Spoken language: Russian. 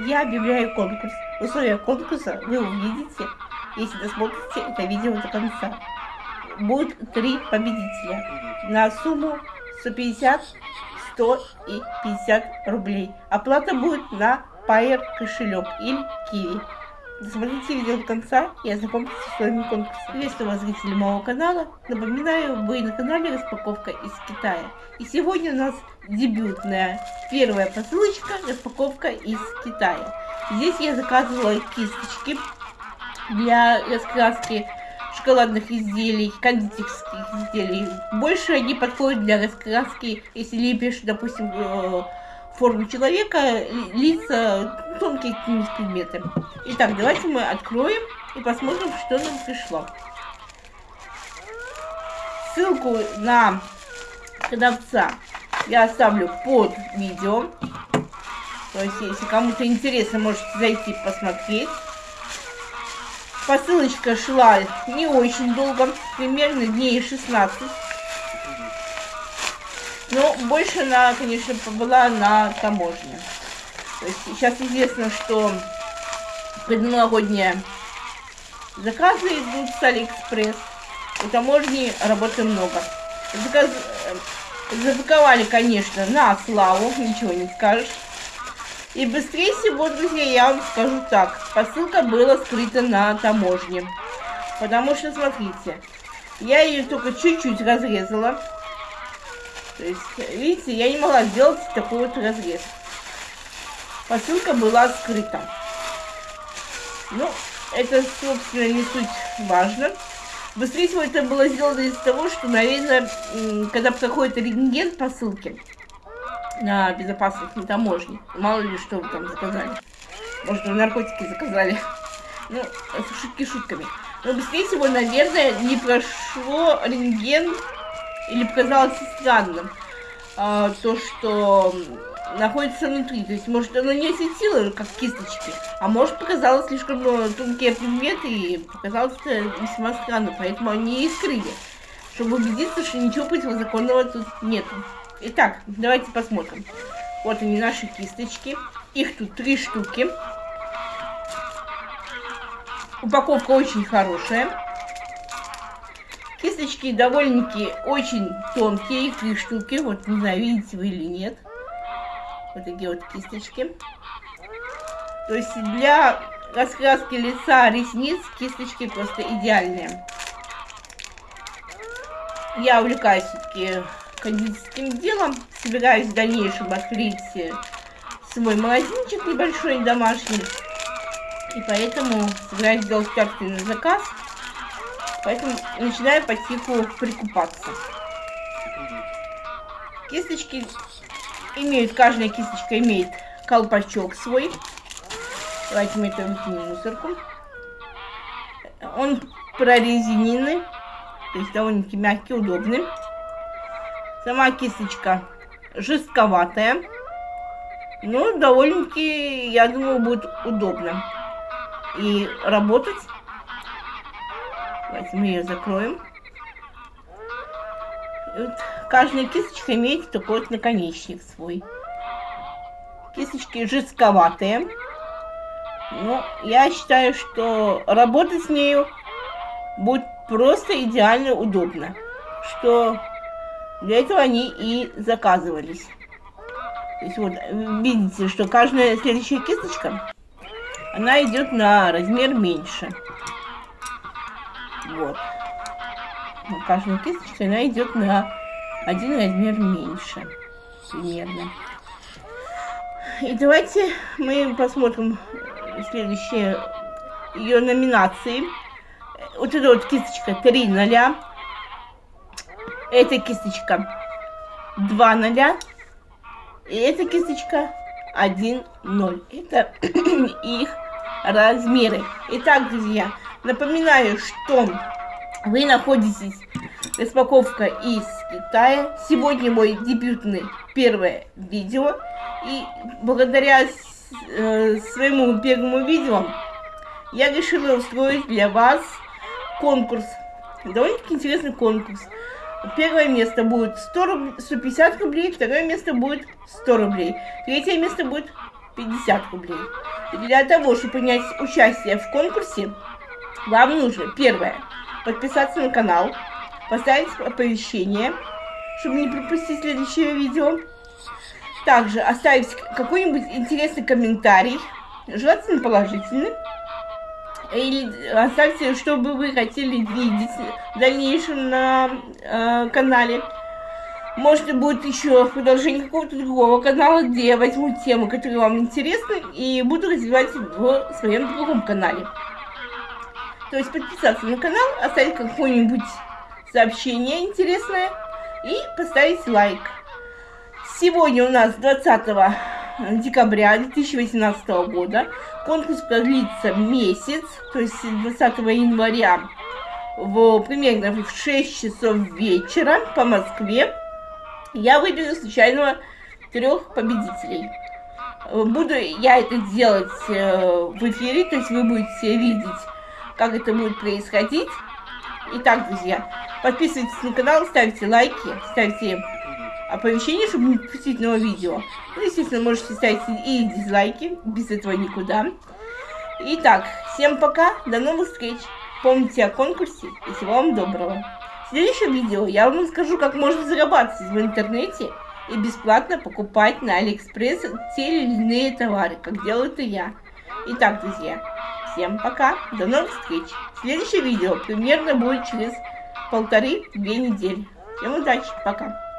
я объявляю конкурс. Условия конкурса вы увидите, если досмотрите это видео до конца. Будет три победителя на сумму 150, 100 и 50 рублей. Оплата будет на Pair кошелек или Kiwi. Досмотрите видео до конца и ознакомьтесь с условиями конкурса. Приветствую вас, зрители моего канала. Напоминаю, вы на канале Распаковка из Китая. И сегодня у нас дебютная первая посылочка Распаковка из Китая. Здесь я заказывала кисточки для раскраски шоколадных изделий, кондитерских изделий. Больше они подходят для раскраски, если лепишь, допустим, э, форму человека, лица, тонкие предметы. Итак, давайте мы откроем и посмотрим, что нам пришло. Ссылку на продавца я оставлю под видео. То есть, если кому-то интересно, можете зайти посмотреть. Посылочка шла не очень долго, примерно дней 16. Но больше она, конечно, была на таможне. То есть сейчас известно, что предновогодние заказы идут с Алиэкспресс. У таможни работы много. Заказ... Э, запаковали, конечно, на славу, ничего не скажешь. И быстрее всего, друзья, я вам скажу так. Посылка была скрыта на таможне. Потому что, смотрите, я ее только чуть-чуть разрезала. То есть, видите, я не могла сделать такой вот разрез. Посылка была скрыта. Ну, это, собственно, не суть важно. Быстрее всего это было сделано из-за того, что, наверное, когда проходит рентген посылки на безопасность на таможне, мало ли что вы там заказали. Может, наркотики заказали. Ну, шутки шутками. Но быстрее всего, наверное, не прошло рентген или показалось странным а, то, что находится внутри. То есть, может, оно не осветило, как кисточки, а может, показалось слишком ну, тонкие предметы и показалось это весьма странно, поэтому они и скрыли, чтобы убедиться, что ничего противозаконного тут нету. Итак, давайте посмотрим. Вот они, наши кисточки. Их тут три штуки. Упаковка очень хорошая. Кисточки довольно-таки очень тонкие, их три штуки. Вот, не знаю, видите вы или нет. Вот такие вот кисточки. То есть для раскраски лица, ресниц кисточки просто идеальные. Я увлекаюсь все-таки кондитерским делом. Собираюсь в дальнейшем открыть свой магазинчик небольшой, домашний. И поэтому собираюсь сделать собственный заказ. Поэтому начинаю потиху прикупаться. Кисточки имеют, каждая кисточка имеет колпачок свой. Давайте мы это выкинем мусорку. Он прорезиненный, то есть довольно-таки мягкий, удобный. Сама кисточка жестковатая, но довольно-таки, я думаю, будет удобно. И работать Давайте мы ее закроем. вот каждая кисточка имеет такой вот наконечник свой. Кисточки жестковатые. Но я считаю, что работать с нею будет просто идеально удобно. Что для этого они и заказывались. То есть вот видите, что каждая следующая кисточка, она идет на размер меньше. Вот. Но каждая кисточка, она идет на один размер меньше. Примерно. И давайте мы посмотрим следующие ее номинации. Вот эта вот кисточка 3 ноля. Эта кисточка 2 ноля. И эта кисточка 1 0. Это их размеры. Итак, друзья, Напоминаю, что вы находитесь распаковка из Китая. Сегодня мой дебютный первое видео. И благодаря э, своему первому видео я решила устроить для вас конкурс. Довольно-таки интересный конкурс. Первое место будет 100 руб... 150 рублей, второе место будет 100 рублей, третье место будет 50 рублей. Для того, чтобы принять участие в конкурсе, вам нужно, первое, подписаться на канал, поставить оповещение, чтобы не пропустить следующее видео. Также оставить какой-нибудь интересный комментарий, желательно положительный. Или оставьте, что бы вы хотели видеть в дальнейшем на э, канале. Может, будет еще продолжение какого-то другого канала, где я возьму тему, которая вам интересна, и буду развивать в своем другом канале. То есть подписаться на канал, оставить какое-нибудь сообщение интересное и поставить лайк. Сегодня у нас 20 декабря 2018 года. Конкурс продлится месяц, то есть 20 января в примерно в 6 часов вечера по Москве я выберу случайного трех победителей. Буду я это делать э, в эфире, то есть вы будете видеть, как это будет происходить. Итак, друзья, подписывайтесь на канал, ставьте лайки, ставьте оповещения, чтобы не пропустить новое видео. Ну, естественно, можете ставить и дизлайки, без этого никуда. Итак, всем пока, до новых встреч. Помните о конкурсе и всего вам доброго. В следующем видео я вам расскажу, как можно зарабатывать в интернете и бесплатно покупать на Алиэкспресс те или иные товары, как делаю это я. Итак, друзья, всем пока, до новых встреч. Следующее видео примерно будет через полторы-две недели. Всем удачи, пока.